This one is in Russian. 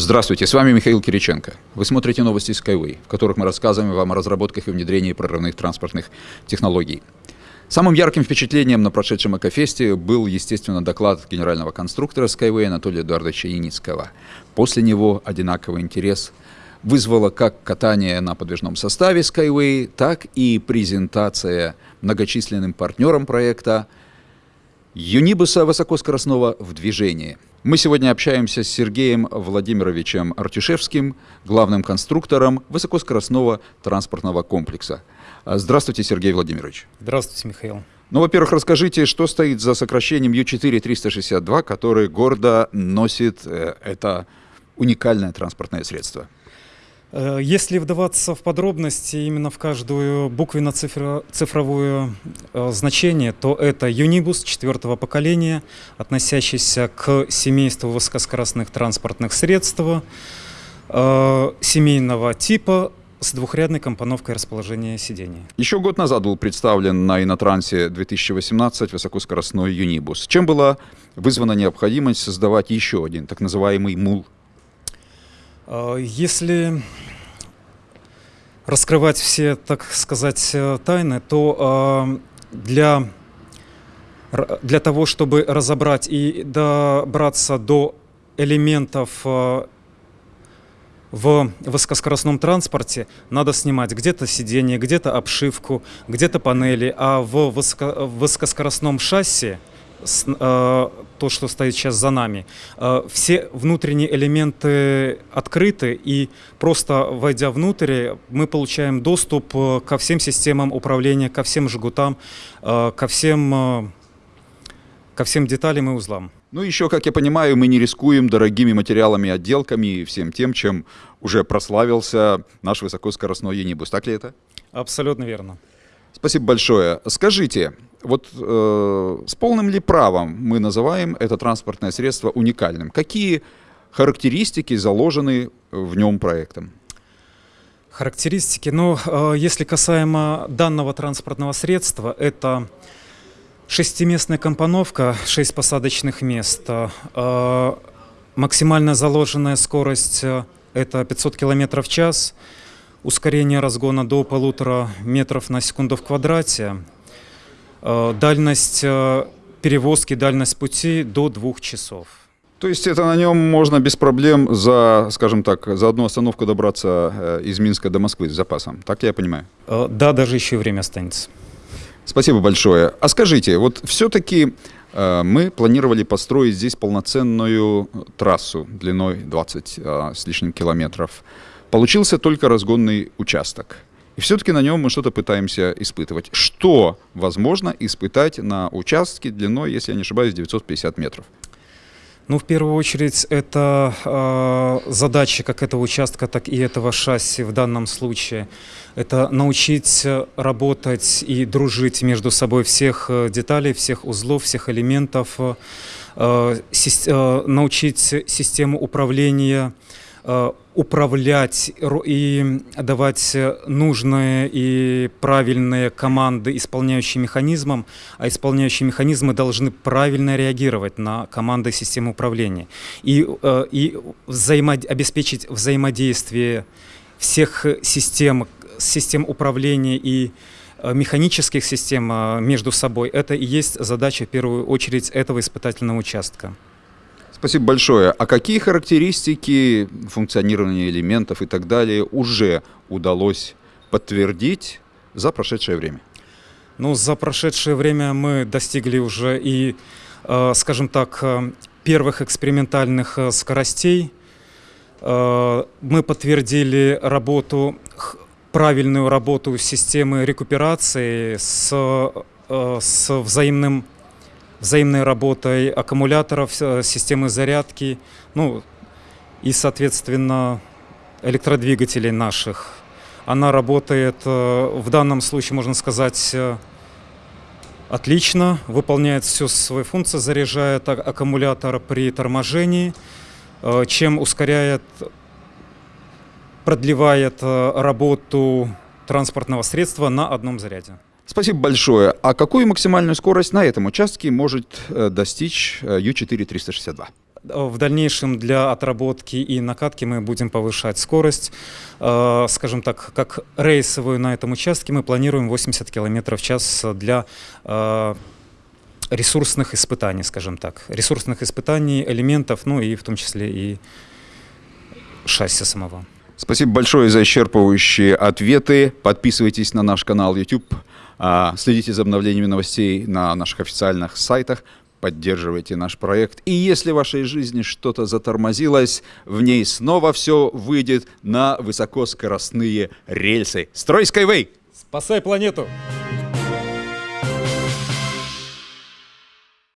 Здравствуйте, с вами Михаил Кириченко. Вы смотрите новости Skyway, в которых мы рассказываем вам о разработках и внедрении прорывных транспортных технологий. Самым ярким впечатлением на прошедшем Экофесте был, естественно, доклад генерального конструктора Skyway Анатолия Эдуардовича Яницкого. После него одинаковый интерес вызвало как катание на подвижном составе Skyway, так и презентация многочисленным партнерам проекта Юнибуса высокоскоростного в движении – мы сегодня общаемся с Сергеем Владимировичем Артюшевским, главным конструктором высокоскоростного транспортного комплекса. А, здравствуйте, Сергей Владимирович. Здравствуйте, Михаил. Ну, во-первых, расскажите, что стоит за сокращением U4-362, который гордо носит э, это уникальное транспортное средство? Э, если вдаваться в подробности именно в каждую буквенно-цифровое э, значение, то это Юнибус четвертого поколения, относящийся к семейству высокоскоростных транспортных средств э, семейного типа с двухрядной компоновкой расположения сидений. Еще год назад был представлен на Инотрансе 2018 высокоскоростной Юнибус. Чем была вызвана необходимость создавать еще один, так называемый МУЛ если раскрывать все, так сказать, э, тайны, то э, для, для того, чтобы разобрать и добраться до элементов в высокоскоростном транспорте надо снимать где-то сиденье, где-то обшивку, где-то панели, а в высоко, высокоскоростном шасси Э, то, что стоит сейчас за нами. Э, все внутренние элементы открыты, и просто войдя внутрь, мы получаем доступ э, ко всем системам управления, ко всем жгутам, ко всем, ко всем деталям и узлам. Ну, еще, как я понимаю, мы не рискуем дорогими материалами, отделками и всем тем, чем уже прославился наш высокоскоростной Енибус. Так ли это? Абсолютно верно. Спасибо большое. Скажите, вот э, с полным ли правом мы называем это транспортное средство уникальным? Какие характеристики заложены в нем проектом? Характеристики, ну, э, если касаемо данного транспортного средства, это шестиместная компоновка, шесть посадочных мест, э, максимальная заложенная скорость э, это 500 км в час, ускорение разгона до полутора метров на секунду в квадрате, Э, дальность э, перевозки, дальность пути до двух часов. То есть это на нем можно без проблем за, скажем так, за одну остановку добраться э, из Минска до Москвы с запасом. Так я понимаю? Да, даже еще и время останется. Спасибо большое. А скажите, вот все-таки мы планировали построить здесь полноценную трассу длиной 20 с лишним километров. Получился только разгонный участок. И все-таки на нем мы что-то пытаемся испытывать. Что возможно испытать на участке длиной, если я не ошибаюсь, 950 метров? Ну, в первую очередь, это э, задача как этого участка, так и этого шасси в данном случае. Это научить работать и дружить между собой всех э, деталей, всех узлов, всех элементов, э, э, научить систему управления Э, управлять и давать нужные и правильные команды исполняющим механизмам, а исполняющие механизмы должны правильно реагировать на команды системы управления и, э, и взаимо обеспечить взаимодействие всех систем, систем управления и э, механических систем между собой. Это и есть задача в первую очередь этого испытательного участка. Спасибо большое. А какие характеристики функционирования элементов и так далее уже удалось подтвердить за прошедшее время? Ну, за прошедшее время мы достигли уже и, э, скажем так, э, первых экспериментальных э, скоростей. Мы подтвердили работу, правильную работу системы рекуперации с, с взаимным взаимной работой аккумуляторов, э, системы зарядки, ну и, соответственно, электродвигателей наших. Она работает э, в данном случае, можно сказать, э, отлично, выполняет всю свою функцию, заряжает аккумулятор при торможении, чем ускоряет, продлевает работу транспортного средства на одном заряде. Спасибо большое. А какую максимальную скорость на этом участке может э, достичь U4 э, 362? в дальнейшем для отработки и накатки мы будем повышать скорость. Э, Скажем так, как рейсовую на этом участке мы планируем 80 км в час для ресурсных испытаний, скажем так. Ресурсных испытаний элементов, ну и в том числе и шасси самого. Спасибо большое за исчерпывающие ответы. Подписывайтесь на наш канал YouTube, следите за обновлениями новостей на наших официальных сайтах, поддерживайте наш проект. И если в вашей жизни что-то затормозилось, в ней снова все выйдет на высокоскоростные рельсы. Строй Skyway! Спасай планету!